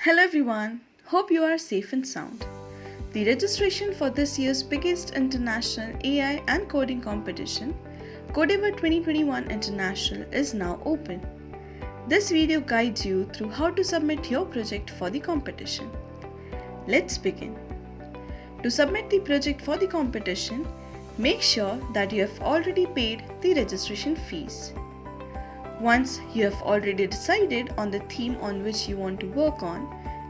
Hello everyone, hope you are safe and sound. The registration for this year's biggest international AI and coding competition, Codavor 2021 International, is now open. This video guides you through how to submit your project for the competition. Let's begin. To submit the project for the competition, make sure that you have already paid the registration fees. Once you have already decided on the theme on which you want to work on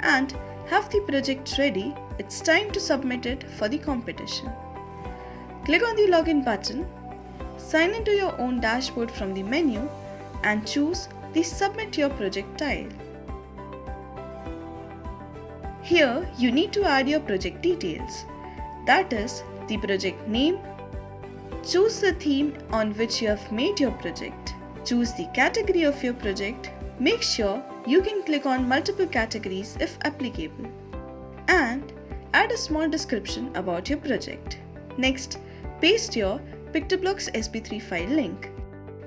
and have the project ready, it's time to submit it for the competition. Click on the login button, sign into your own dashboard from the menu and choose the submit your project tile. Here you need to add your project details that is the project name, choose the theme on which you have made your project Choose the category of your project. Make sure you can click on multiple categories if applicable. And add a small description about your project. Next, paste your PictoBlox SB3 file link.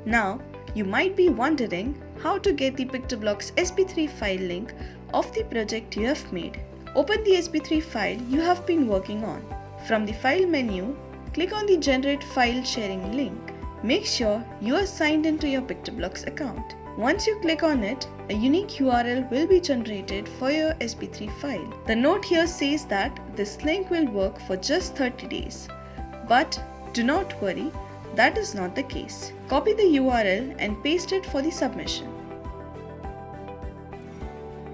Now, you might be wondering how to get the PictoBlox SB3 file link of the project you have made. Open the SB3 file you have been working on. From the File menu, click on the Generate File Sharing link. Make sure you are signed into your PictoBlox account. Once you click on it, a unique URL will be generated for your SB3 file. The note here says that this link will work for just 30 days. But do not worry, that is not the case. Copy the URL and paste it for the submission.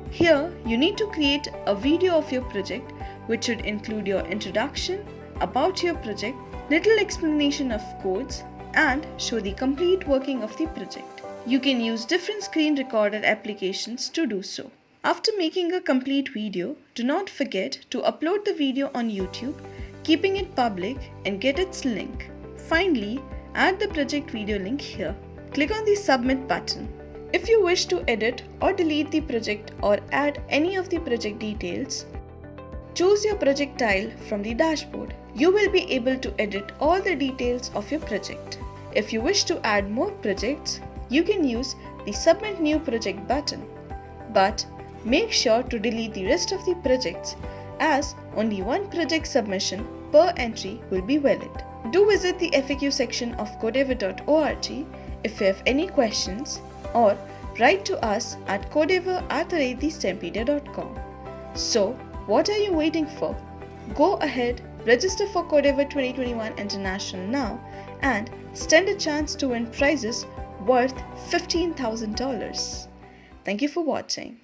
Here, you need to create a video of your project which should include your introduction, about your project, little explanation of codes, and show the complete working of the project. You can use different screen recorder applications to do so. After making a complete video, do not forget to upload the video on YouTube, keeping it public and get its link. Finally, add the project video link here. Click on the submit button. If you wish to edit or delete the project or add any of the project details, choose your project tile from the dashboard. You will be able to edit all the details of your project. If you wish to add more projects, you can use the Submit New Project button. But make sure to delete the rest of the projects as only one project submission per entry will be valid. Do visit the FAQ section of codavor.org if you have any questions or write to us at codavor So, what are you waiting for? Go ahead, register for Codavor 2021 International now and stand a chance to win prizes worth $15,000. Thank you for watching.